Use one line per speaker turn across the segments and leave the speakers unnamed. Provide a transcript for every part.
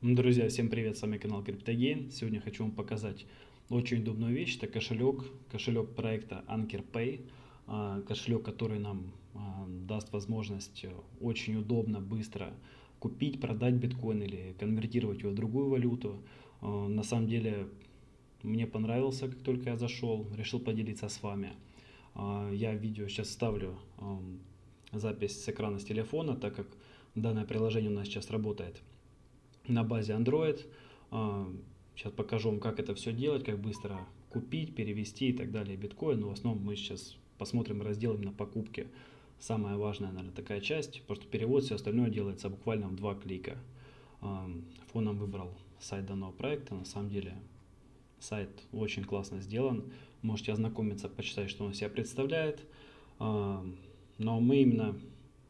Друзья, всем привет, с вами канал CryptoGain. Сегодня хочу вам показать очень удобную вещь. Это кошелек, кошелек проекта Anker Pay. А, кошелек, который нам а, даст возможность очень удобно, быстро купить, продать биткоин или конвертировать его в другую валюту. А, на самом деле, мне понравился, как только я зашел, решил поделиться с вами. Я видео сейчас ставлю запись с экрана с телефона, так как данное приложение у нас сейчас работает на базе Android. Сейчас а, покажу вам, как это все делать, как быстро купить, перевести и так далее биткоин. Но в основном мы сейчас посмотрим раздел именно покупки. Самая важная, наверное, такая часть, потому что перевод, все остальное делается буквально в два клика. А, фоном выбрал сайт данного проекта. На самом деле сайт очень классно сделан. Можете ознакомиться, почитать, что он себя представляет. А, но мы именно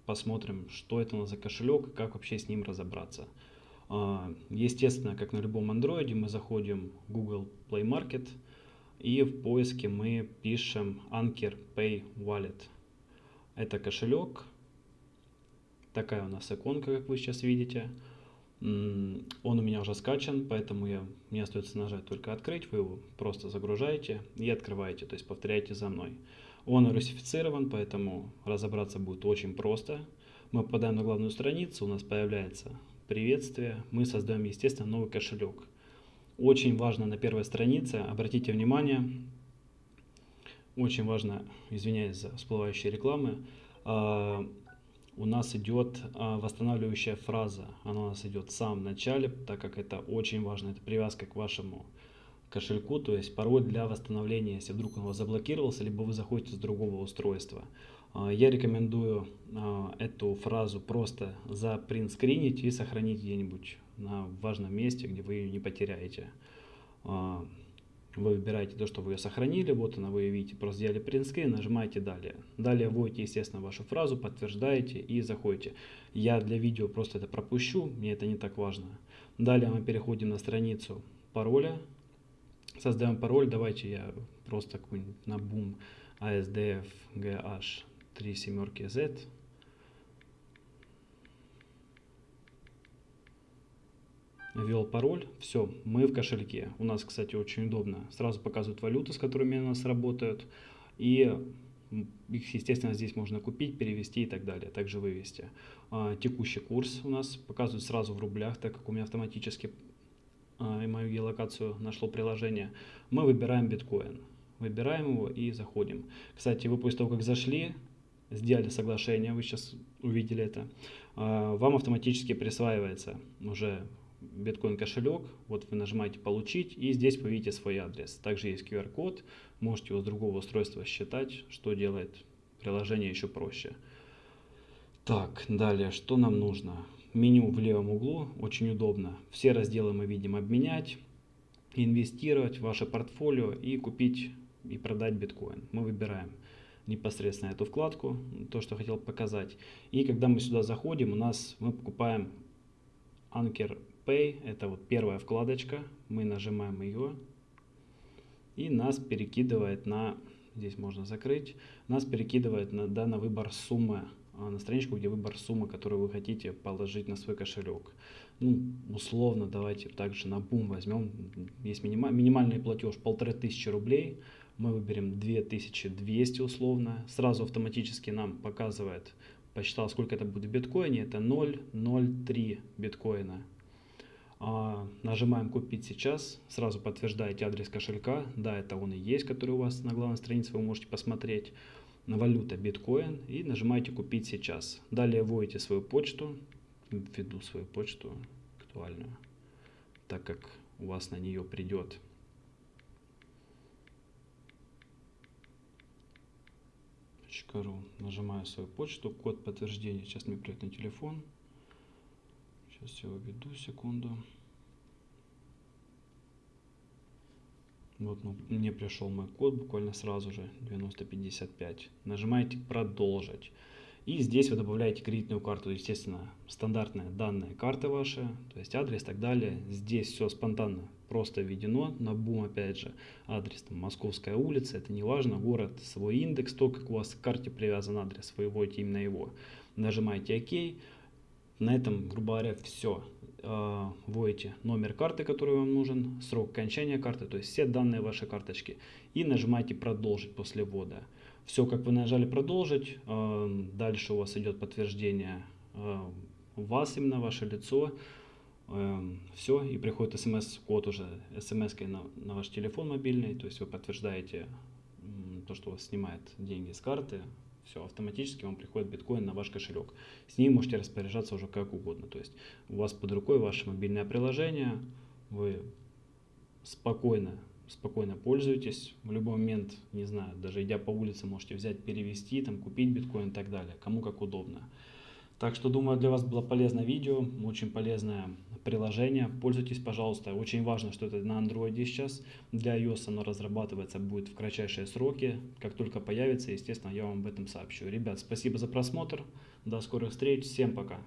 посмотрим, что это у нас за кошелек и как вообще с ним разобраться. А, естественно, как на любом андроиде, мы заходим в Google Play Market и в поиске мы пишем Anker Pay Wallet. Это кошелек. Такая у нас иконка, как вы сейчас видите. Он у меня уже скачан, поэтому я, мне остается нажать только открыть. Вы его просто загружаете и открываете, то есть повторяйте за мной. Он русифицирован, поэтому разобраться будет очень просто. Мы попадаем на главную страницу, у нас появляется приветствие, мы создаем, естественно, новый кошелек. Очень важно на первой странице, обратите внимание, очень важно, извиняюсь за всплывающие рекламы, а, у нас идет а, восстанавливающая фраза. Она у нас идет в самом начале, так как это очень важно. Это привязка к вашему кошельку, то есть пароль для восстановления, если вдруг он у вас заблокировался, либо вы заходите с другого устройства. А, я рекомендую а, эту фразу просто запринтскринить и сохранить где-нибудь на важном месте, где вы ее не потеряете. А, вы выбираете то, что вы ее сохранили, вот она, вы ее видите, просто сделали принтскрин, нажимаете «Далее». Далее вводите, естественно, вашу фразу, подтверждаете и заходите. Я для видео просто это пропущу, мне это не так важно. Далее мы переходим на страницу пароля. Создаем пароль, давайте я просто какой-нибудь на бум ASDF GH 3 семерки Z. Ввел пароль, все, мы в кошельке. У нас, кстати, очень удобно. Сразу показывают валюты, с которыми у нас работают. И их, естественно, здесь можно купить, перевести и так далее, также вывести. А, текущий курс у нас показывают сразу в рублях, так как у меня автоматически а, и мою геолокацию нашло приложение. Мы выбираем биткоин. Выбираем его и заходим. Кстати, вы после того, как зашли, сделали соглашение, вы сейчас увидели это, а, вам автоматически присваивается уже биткоин кошелек, вот вы нажимаете получить и здесь вы видите свой адрес. Также есть QR-код, можете его с другого устройства считать, что делает приложение еще проще. Так, далее, что нам нужно? Меню в левом углу, очень удобно. Все разделы мы видим обменять, инвестировать в ваше портфолио и купить и продать биткоин. Мы выбираем непосредственно эту вкладку, то, что хотел показать. И когда мы сюда заходим, у нас мы покупаем Anker Pay, это вот первая вкладочка, мы нажимаем ее, и нас перекидывает на, здесь можно закрыть, нас перекидывает на, да, на выбор суммы, на страничку, где выбор суммы, которую вы хотите положить на свой кошелек. Ну, условно, давайте также на бум возьмем, есть минимальный платеж полторы тысячи рублей, мы выберем 2200 условно, сразу автоматически нам показывает, посчитал, сколько это будет в биткоине, это 0,03 биткоина. А, нажимаем купить сейчас, сразу подтверждаете адрес кошелька, да, это он и есть, который у вас на главной странице, вы можете посмотреть, валюта биткоин и нажимаете купить сейчас. Далее вводите свою почту, введу свою почту актуальную, так как у вас на нее придет ру. Нажимаю свою почту, код подтверждения. Сейчас мне придет на телефон. Сейчас я введу, секунду. Вот ну, мне пришел мой код буквально сразу же, 9055. Нажимаете «Продолжить». И здесь вы добавляете кредитную карту, естественно, стандартные данные карты ваши, то есть адрес и так далее. Здесь все спонтанно просто введено, на бум опять же, адрес там, Московская улица, это не важно, город, свой индекс, то, как у вас к карте привязан адрес, вы вводите именно его. Нажимаете ОК, На этом, грубо говоря, все. Вводите номер карты, который вам нужен, срок окончания карты, то есть все данные вашей карточки. И нажимаете «Продолжить» после ввода. Все, как вы нажали «Продолжить», э, дальше у вас идет подтверждение э, вас, именно ваше лицо. Все, и приходит смс-код уже, смс на, на ваш телефон мобильный, то есть вы подтверждаете то, что у вас снимает деньги с карты, все, автоматически вам приходит биткоин на ваш кошелек. С ним можете распоряжаться уже как угодно. То есть у вас под рукой ваше мобильное приложение, вы спокойно, спокойно пользуетесь. В любой момент, не знаю, даже идя по улице, можете взять, перевести, там, купить биткоин и так далее. Кому как удобно. Так что думаю, для вас было полезное видео, очень полезное приложение. Пользуйтесь, пожалуйста. Очень важно, что это на Android сейчас. Для iOS оно разрабатывается будет в кратчайшие сроки. Как только появится, естественно, я вам об этом сообщу. Ребят, спасибо за просмотр. До скорых встреч. Всем пока.